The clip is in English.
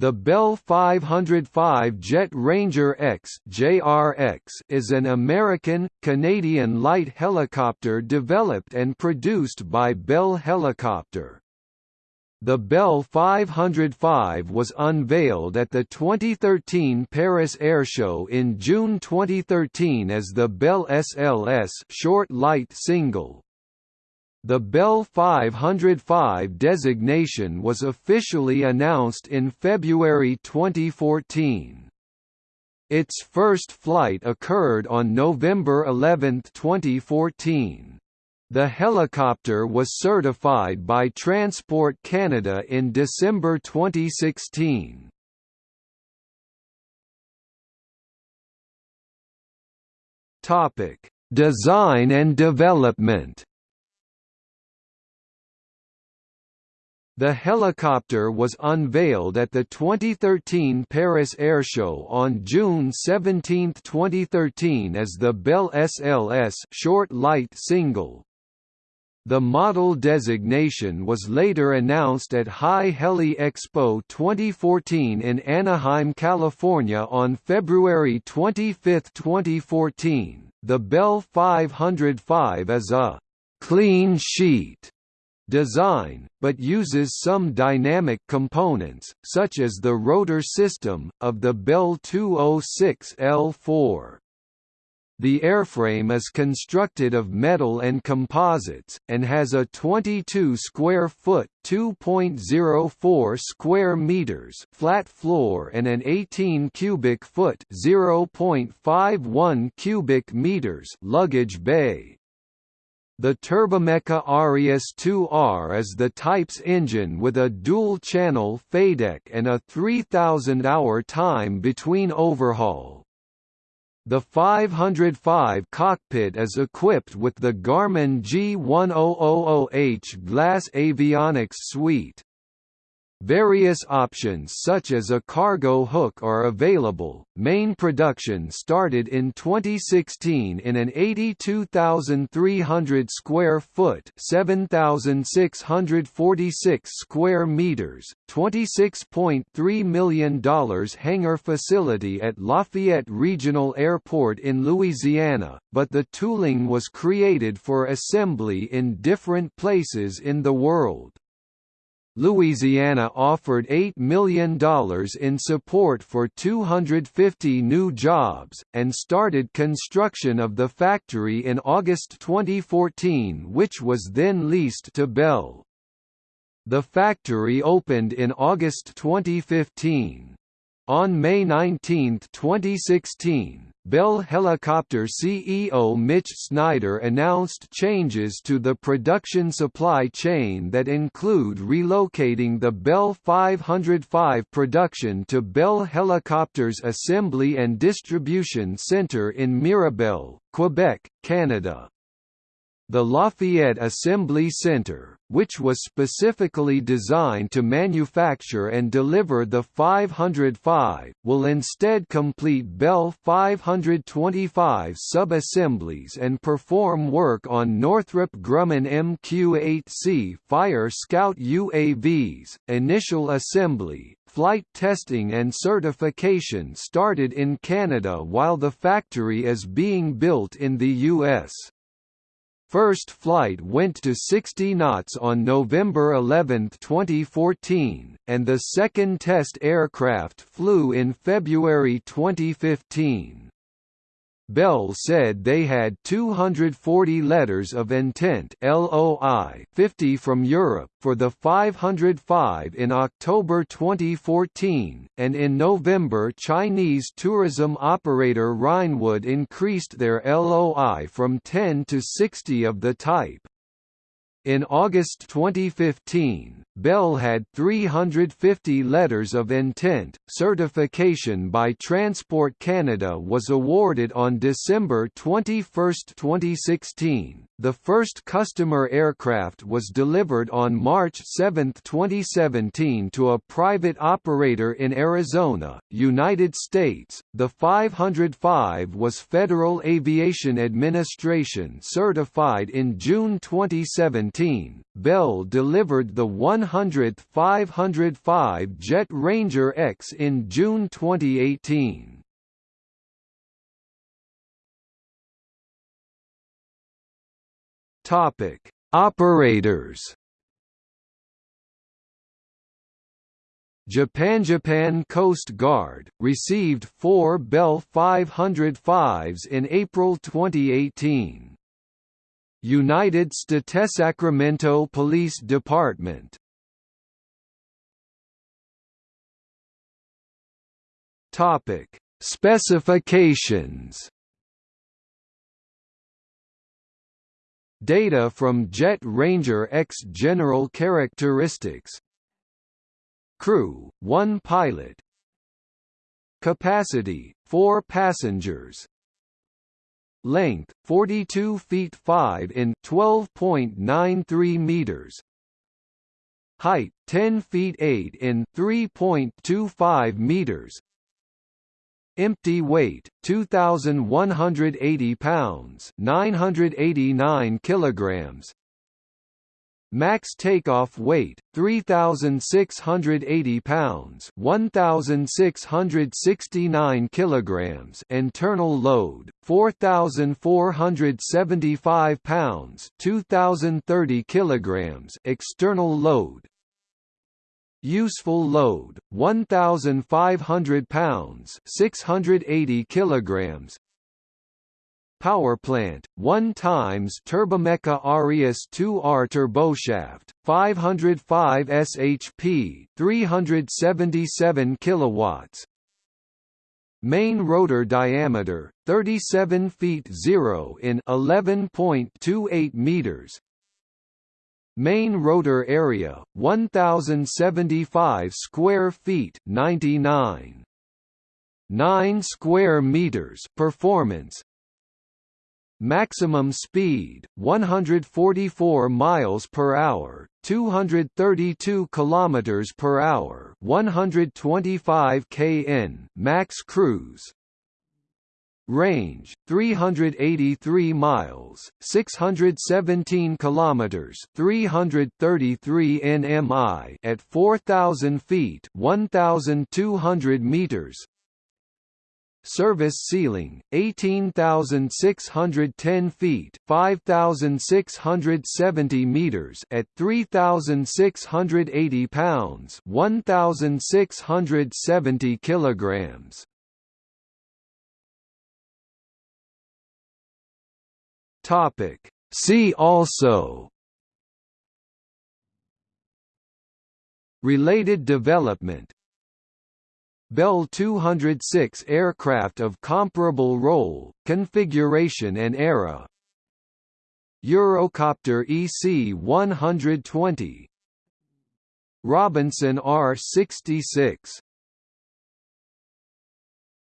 The Bell 505 Jet Ranger X (JRX) is an American Canadian light helicopter developed and produced by Bell Helicopter. The Bell 505 was unveiled at the 2013 Paris Air Show in June 2013 as the Bell SLS short light single. The Bell 505 designation was officially announced in February 2014. Its first flight occurred on November 11, 2014. The helicopter was certified by Transport Canada in December 2016. Topic: Design and development. The helicopter was unveiled at the 2013 Paris Air Show on June 17, 2013 as the Bell SLS short light single. The model designation was later announced at HAI Heli Expo 2014 in Anaheim, California on February 25, 2014. The Bell 505 is a clean sheet design, but uses some dynamic components, such as the rotor system, of the Bell 206L4. The airframe is constructed of metal and composites, and has a 22 square foot (2.04 square meters) flat floor and an 18 cubic foot (0.51 cubic meters) luggage bay. The Turbomeca Arrius 2R is the type's engine with a dual-channel FADEC and a 3,000-hour time between overhaul. The 505 cockpit is equipped with the Garmin G1000H glass avionics suite. Various options such as a cargo hook are available. Main production started in 2016 in an 82,300 square foot, 7,646 square meters, $26.3 million hangar facility at Lafayette Regional Airport in Louisiana, but the tooling was created for assembly in different places in the world. Louisiana offered $8 million in support for 250 new jobs, and started construction of the factory in August 2014 which was then leased to Bell. The factory opened in August 2015. On May 19, 2016, Bell Helicopter CEO Mitch Snyder announced changes to the production supply chain that include relocating the Bell 505 production to Bell Helicopter's Assembly and Distribution Center in Mirabel, Quebec, Canada. The Lafayette Assembly Center, which was specifically designed to manufacture and deliver the 505, will instead complete Bell 525 sub-assemblies and perform work on Northrop Grumman MQ-8C Fire Scout UAVs. Initial assembly, flight testing and certification started in Canada while the factory is being built in the US. First flight went to 60 knots on November 11, 2014, and the second test aircraft flew in February 2015. Bell said they had 240 letters of intent LOI 50 from Europe for the 505 in October 2014, and in November Chinese tourism operator Reignwood increased their LOI from 10 to 60 of the type. In August 2015, Bell had 350 letters of intent. Certification by Transport Canada was awarded on December 21, 2016. The first customer aircraft was delivered on March 7, 2017 to a private operator in Arizona, United States. The 505 was Federal Aviation Administration certified in June 2017. Bell delivered the 100th 505 Jet Ranger X in June 2018. Topic: Operators. Japan Japan Coast Guard received 4 Bell 505s in April 2018. United States Sacramento Police Department Topic: Specifications Data from Jet Ranger X General characteristics. Crew, 1 pilot. Capacity, 4 passengers. Length, 42 feet 5 in 12.93 meters. Height, 10 feet 8 in 3.25 meters Empty weight 2180 pounds, 989 kilograms. Max takeoff weight 3680 pounds, 1669 kilograms. Internal load 4475 pounds, 2030 kilograms. External load Useful load 1500 pounds 680 kilograms. Power plant 1 times Turbomeca Arrius 2R turboshaft 505 shp 377 kilowatts. Main rotor diameter 37 feet 0 in 11.28 meters Main rotor area 1075 square feet 99 9 square meters performance. Maximum speed 144 miles per hour 232 kilometers per hour 125 kn max cruise Range 383 miles, 617 kilometers, 333 nmi at 4000 feet, 1200 meters. Service ceiling 18610 feet, 5670 meters at 3680 pounds, 1670 kilograms. Topic. See also Related development Bell 206 aircraft of comparable role, configuration and era Eurocopter EC-120 Robinson R-66